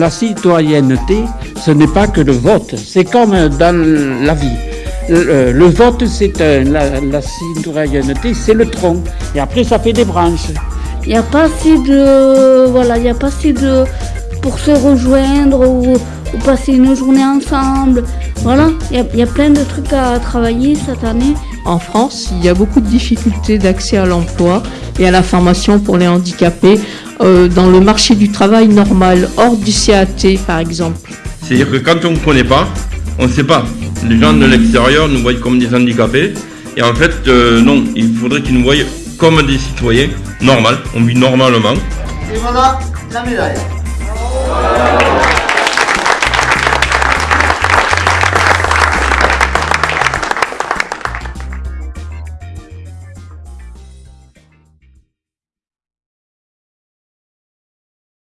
La citoyenneté, ce n'est pas que le vote, c'est comme dans la vie. Le, le vote, c'est euh, la, la citoyenneté, c'est le tronc. Et après, ça fait des branches. Il n'y a pas assez de. Voilà, il n'y a pas assez de. pour se rejoindre ou, ou passer une journée ensemble. Voilà, il y, a, il y a plein de trucs à travailler cette année. En France, il y a beaucoup de difficultés d'accès à l'emploi et à la formation pour les handicapés euh, dans le marché du travail normal, hors du CAT par exemple. C'est-à-dire que quand on ne connaît pas, on ne sait pas. Les gens de l'extérieur nous voient comme des handicapés. Et en fait, euh, non, il faudrait qu'ils nous voient comme des citoyens, normal, on vit normalement. Et voilà la médaille.